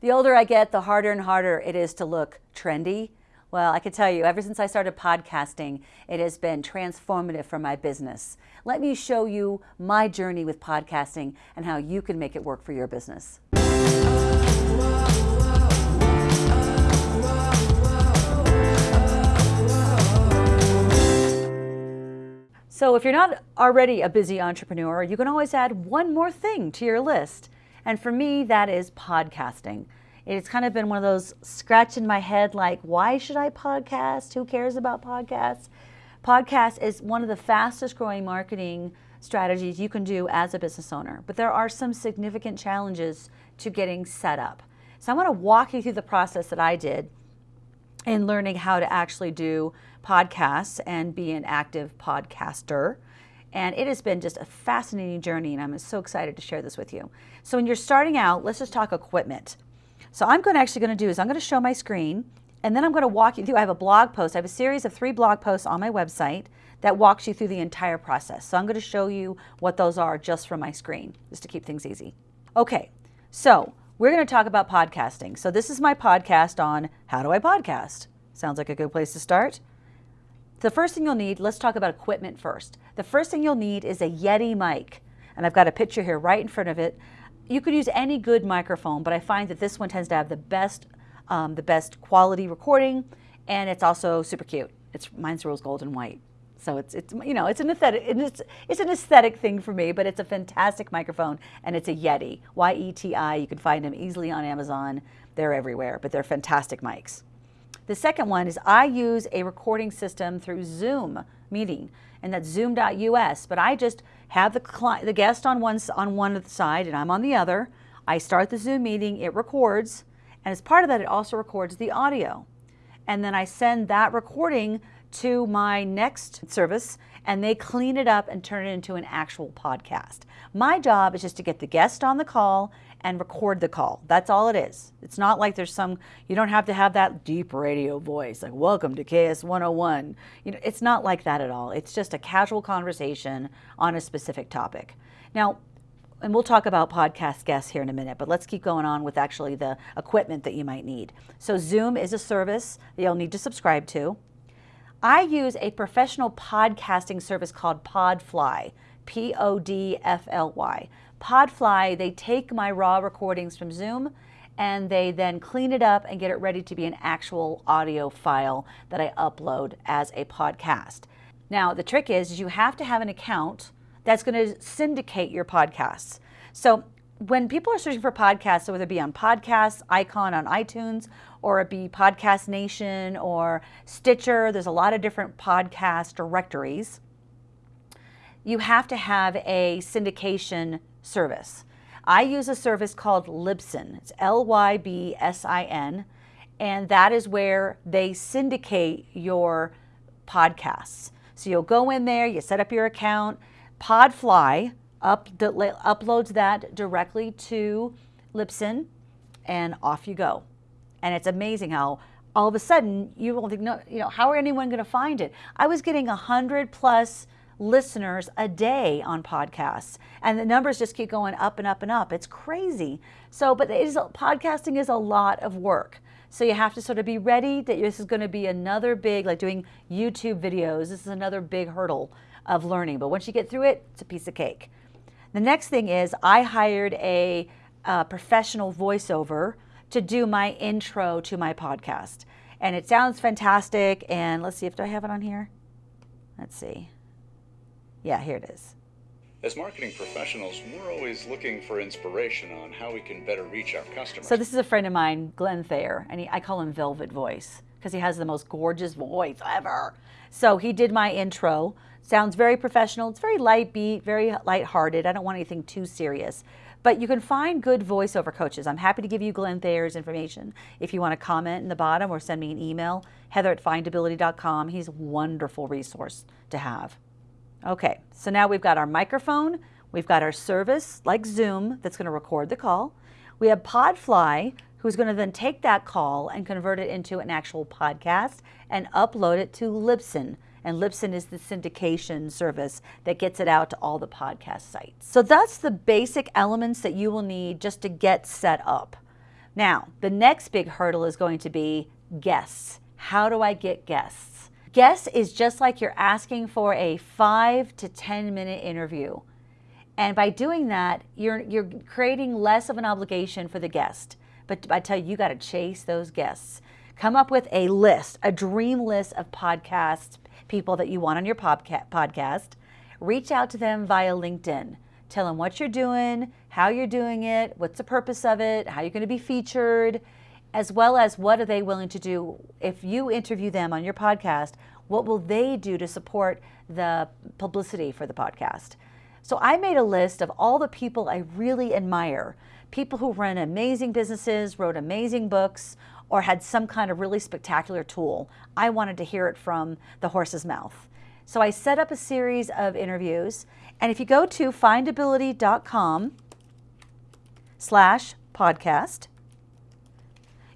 The older I get, the harder and harder it is to look trendy. Well, I can tell you, ever since I started podcasting, it has been transformative for my business. Let me show you my journey with podcasting and how you can make it work for your business. So if you're not already a busy entrepreneur, you can always add one more thing to your list. And for me, that is podcasting. It's kind of been one of those scratch in my head like, why should I podcast? Who cares about podcasts? Podcast is one of the fastest growing marketing strategies you can do as a business owner. But there are some significant challenges to getting set up. So I want to walk you through the process that I did in learning how to actually do podcasts and be an active podcaster. And it has been just a fascinating journey, and I'm so excited to share this with you. So when you're starting out, let's just talk equipment. So I'm going to actually going to do is I'm going to show my screen, and then I'm going to walk you through. I have a blog post. I have a series of three blog posts on my website that walks you through the entire process. So I'm going to show you what those are just from my screen, just to keep things easy. Okay, so we're going to talk about podcasting. So this is my podcast on how do I podcast. Sounds like a good place to start. The first thing you'll need, let's talk about equipment first. The first thing you'll need is a Yeti mic. And I've got a picture here right in front of it. You could use any good microphone, but I find that this one tends to have the best, um, the best quality recording, and it's also super cute. It's mine's rose gold and white. So it's, it's you know it's an aesthetic it's, it's an aesthetic thing for me, but it's a fantastic microphone and it's a Yeti Y E T I. You can find them easily on Amazon. They're everywhere, but they're fantastic mics. The second one is I use a recording system through Zoom meeting, and that's zoom.us. But I just have the, client, the guest on one, on one side and I'm on the other. I start the Zoom meeting, it records, and as part of that, it also records the audio. And then I send that recording to my next service and they clean it up and turn it into an actual podcast. My job is just to get the guest on the call and record the call. That's all it is. It's not like there's some, you don't have to have that deep radio voice, like, welcome to KS 101. You know, it's not like that at all. It's just a casual conversation on a specific topic. Now, and we'll talk about podcast guests here in a minute, but let's keep going on with actually the equipment that you might need. So Zoom is a service that you'll need to subscribe to. I use a professional podcasting service called Podfly, P-O-D-F-L-Y. Podfly, they take my raw recordings from Zoom and they then clean it up and get it ready to be an actual audio file that I upload as a podcast. Now, the trick is, you have to have an account that's going to syndicate your podcasts. So when people are searching for podcasts, so whether it be on Podcasts, Icon on iTunes, or it be Podcast Nation or Stitcher, there's a lot of different podcast directories. You have to have a syndication service. I use a service called Libsyn. It's L-Y-B-S-I-N, and that is where they syndicate your podcasts. So you'll go in there, you set up your account, Podfly up, uploads that directly to Libsyn, and off you go. And it's amazing how all of a sudden you will think, no, you know, how are anyone going to find it? I was getting a hundred plus listeners a day on podcasts. And the numbers just keep going up and up and up. It's crazy. So but it is podcasting is a lot of work. So you have to sort of be ready that this is going to be another big like doing youtube videos. This is another big hurdle of learning. But once you get through it it's a piece of cake. The next thing is i hired a, a professional voiceover to do my intro to my podcast. And it sounds fantastic. And let's see if do i have it on here? Let's see yeah, here it is. As marketing professionals, we're always looking for inspiration on how we can better reach our customers. So this is a friend of mine, Glenn Thayer, and he, I call him Velvet Voice because he has the most gorgeous voice ever. So he did my intro. Sounds very professional. It's very light beat, very light-hearted. I don't want anything too serious. But you can find good voiceover coaches. I'm happy to give you Glenn Thayer's information if you want to comment in the bottom or send me an email, heather at findability.com. He's a wonderful resource to have. Okay, so now we've got our microphone, we've got our service like Zoom that's going to record the call. We have Podfly who's going to then take that call and convert it into an actual podcast and upload it to Libsyn. And Libsyn is the syndication service that gets it out to all the podcast sites. So that's the basic elements that you will need just to get set up. Now, the next big hurdle is going to be guests. How do I get guests? Guests is just like you're asking for a five to 10 minute interview. And by doing that, you're, you're creating less of an obligation for the guest. But I tell you, you got to chase those guests. Come up with a list, a dream list of podcast people that you want on your podcast. Reach out to them via LinkedIn. Tell them what you're doing, how you're doing it, what's the purpose of it, how you're going to be featured, as well as what are they willing to do if you interview them on your podcast, what will they do to support the publicity for the podcast? So I made a list of all the people I really admire, people who run amazing businesses, wrote amazing books, or had some kind of really spectacular tool. I wanted to hear it from the horse's mouth. So I set up a series of interviews, and if you go to findability.com slash podcast,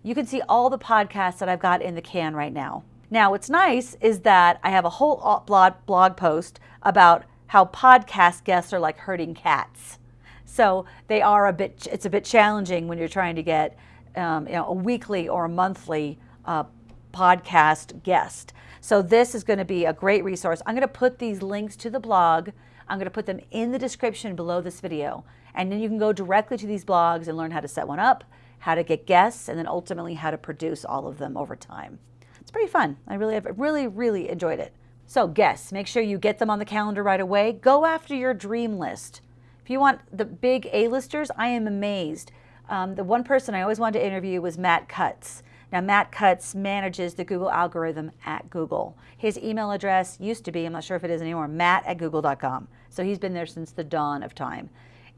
you can see all the podcasts that I've got in the can right now. Now, what's nice is that I have a whole blog, blog post about how podcast guests are like herding cats. So they are a bit, it's a bit challenging when you're trying to get um, you know, a weekly or a monthly uh, podcast guest. So this is going to be a great resource. I'm going to put these links to the blog. I'm going to put them in the description below this video. And then you can go directly to these blogs and learn how to set one up, how to get guests, and then ultimately how to produce all of them over time. It's pretty fun. I really have really, really enjoyed it. So guests, make sure you get them on the calendar right away. Go after your dream list. If you want the big A-listers, I am amazed. Um, the one person I always wanted to interview was Matt Cutts. Now, Matt Cutts manages the Google algorithm at Google. His email address used to be, I'm not sure if it is anymore, matt at google.com. So he's been there since the dawn of time.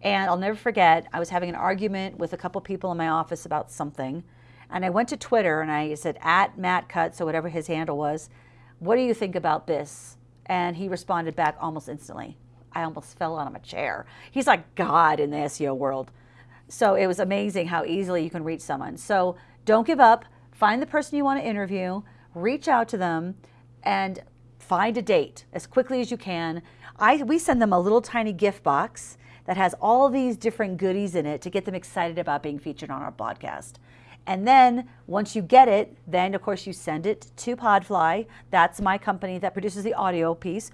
And I'll never forget, I was having an argument with a couple people in my office about something. And I went to Twitter and I said, at Matt Cutts, or whatever his handle was, what do you think about this? And he responded back almost instantly. I almost fell out of my chair. He's like God in the SEO world. So it was amazing how easily you can reach someone. So don't give up. Find the person you want to interview, reach out to them, and find a date as quickly as you can. I, we send them a little tiny gift box that has all these different goodies in it to get them excited about being featured on our podcast. And then once you get it, then of course you send it to Podfly. That's my company that produces the audio piece.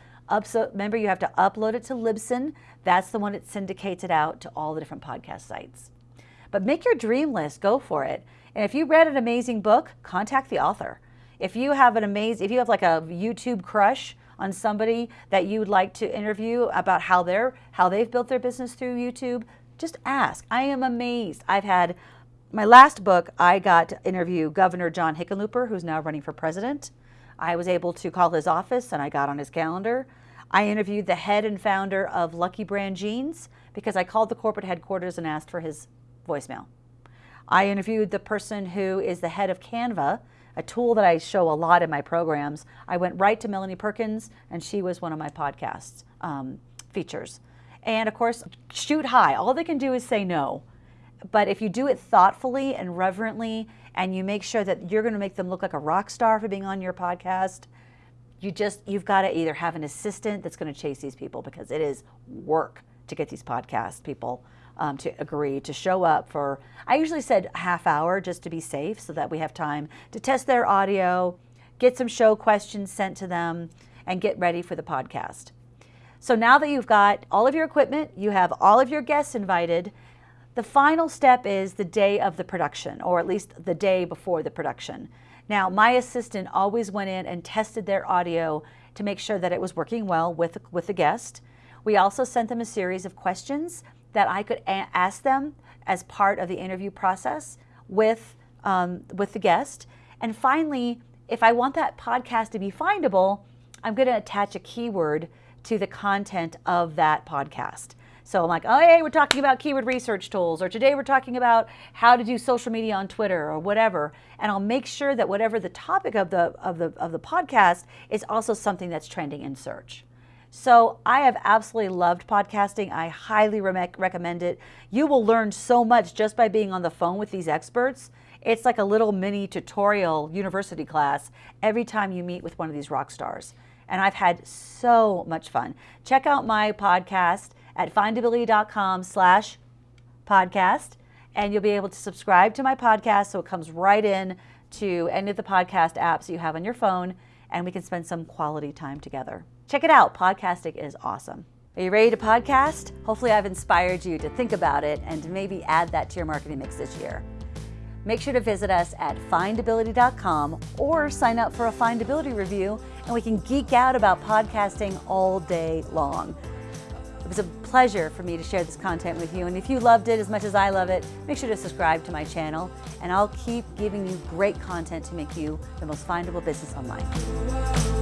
Remember, you have to upload it to Libsyn. That's the one that syndicates it out to all the different podcast sites. But make your dream list, go for it. And if you read an amazing book, contact the author. If you have an amazing, if you have like a YouTube crush on somebody that you would like to interview about how they're how they've built their business through YouTube, just ask. I am amazed. I've had my last book, I got to interview Governor John Hickenlooper, who's now running for president. I was able to call his office and I got on his calendar. I interviewed the head and founder of Lucky Brand Jeans because I called the corporate headquarters and asked for his voicemail. I interviewed the person who is the head of Canva, a tool that I show a lot in my programs. I went right to Melanie Perkins, and she was one of my podcast um, features. And of course, shoot high. All they can do is say no. But if you do it thoughtfully and reverently, and you make sure that you're going to make them look like a rock star for being on your podcast, you just you've got to either have an assistant that's going to chase these people because it is work to get these podcast people um, to agree to show up for i usually said half hour just to be safe so that we have time to test their audio get some show questions sent to them and get ready for the podcast so now that you've got all of your equipment you have all of your guests invited the final step is the day of the production or at least the day before the production now, my assistant always went in and tested their audio to make sure that it was working well with, with the guest. We also sent them a series of questions that I could ask them as part of the interview process with, um, with the guest. And finally, if I want that podcast to be findable, I'm going to attach a keyword to the content of that podcast. So I'm like, oh, hey, we're talking about keyword research tools, or today we're talking about how to do social media on Twitter or whatever. And I'll make sure that whatever the topic of the, of the, of the podcast is also something that's trending in search. So I have absolutely loved podcasting. I highly re recommend it. You will learn so much just by being on the phone with these experts. It's like a little mini tutorial university class every time you meet with one of these rock stars. And I've had so much fun. Check out my podcast at findability.com slash podcast. And you'll be able to subscribe to my podcast so it comes right in to any of the podcast apps you have on your phone, and we can spend some quality time together. Check it out. Podcasting is awesome. Are you ready to podcast? Hopefully, I've inspired you to think about it and to maybe add that to your marketing mix this year. Make sure to visit us at findability.com or sign up for a Findability review, and we can geek out about podcasting all day long. It was a pleasure for me to share this content with you, and if you loved it as much as I love it, make sure to subscribe to my channel, and I'll keep giving you great content to make you the most findable business online.